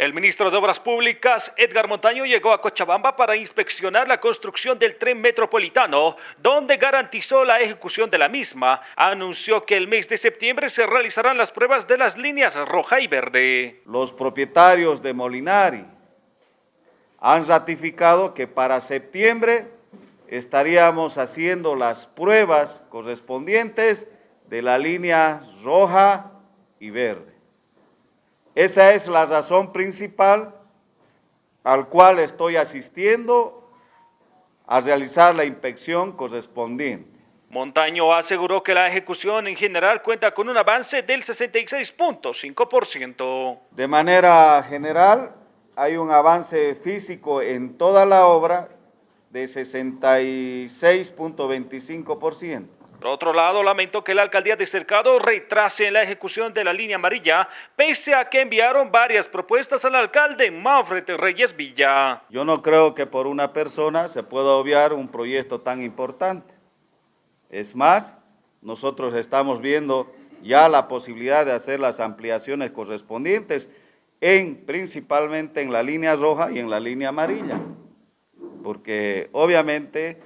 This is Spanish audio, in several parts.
El ministro de Obras Públicas, Edgar Montaño, llegó a Cochabamba para inspeccionar la construcción del tren metropolitano, donde garantizó la ejecución de la misma. Anunció que el mes de septiembre se realizarán las pruebas de las líneas roja y verde. Los propietarios de Molinari han ratificado que para septiembre estaríamos haciendo las pruebas correspondientes de la línea roja y verde. Esa es la razón principal al cual estoy asistiendo a realizar la inspección correspondiente. Montaño aseguró que la ejecución en general cuenta con un avance del 66.5%. De manera general, hay un avance físico en toda la obra de 66.25%. Por otro lado, lamento que la alcaldía de Cercado retrase la ejecución de la línea amarilla, pese a que enviaron varias propuestas al alcalde Manfred Reyes Villa. Yo no creo que por una persona se pueda obviar un proyecto tan importante. Es más, nosotros estamos viendo ya la posibilidad de hacer las ampliaciones correspondientes, en, principalmente en la línea roja y en la línea amarilla, porque obviamente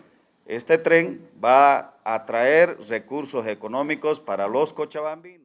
este tren va a traer recursos económicos para los cochabambinos.